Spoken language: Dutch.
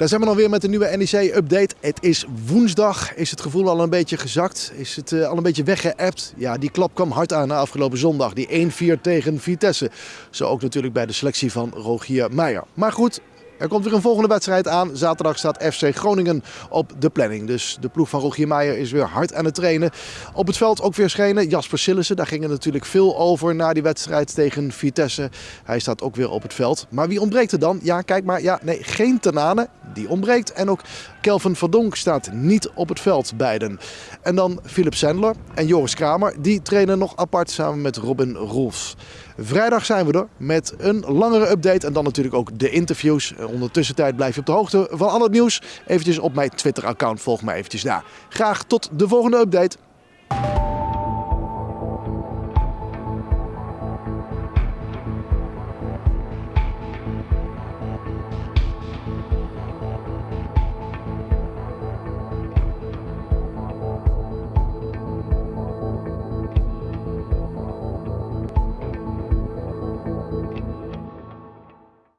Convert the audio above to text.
Daar zijn we dan weer met een nieuwe NEC-update. Het is woensdag. Is het gevoel al een beetje gezakt? Is het uh, al een beetje weggeëpt? Ja, die klap kwam hard aan na afgelopen zondag. Die 1-4 tegen Vitesse. Zo ook natuurlijk bij de selectie van Rogier Meijer. Maar goed, er komt weer een volgende wedstrijd aan. Zaterdag staat FC Groningen op de planning. Dus de ploeg van Rogier Meijer is weer hard aan het trainen. Op het veld ook weer schenen Jasper Sillissen. Daar ging er natuurlijk veel over na die wedstrijd tegen Vitesse. Hij staat ook weer op het veld. Maar wie ontbreekt er dan? Ja, kijk maar. Ja, nee, geen Tenane. Die ontbreekt. En ook Kelvin Verdonk staat niet op het veld, beiden. En dan Philip Sandler en Joris Kramer. Die trainen nog apart samen met Robin Rolfs. Vrijdag zijn we er met een langere update en dan natuurlijk ook de interviews. Ondertussen tijd blijf je op de hoogte van al het nieuws. Eventjes op mijn Twitter account, volg mij eventjes daar. Graag tot de volgende update.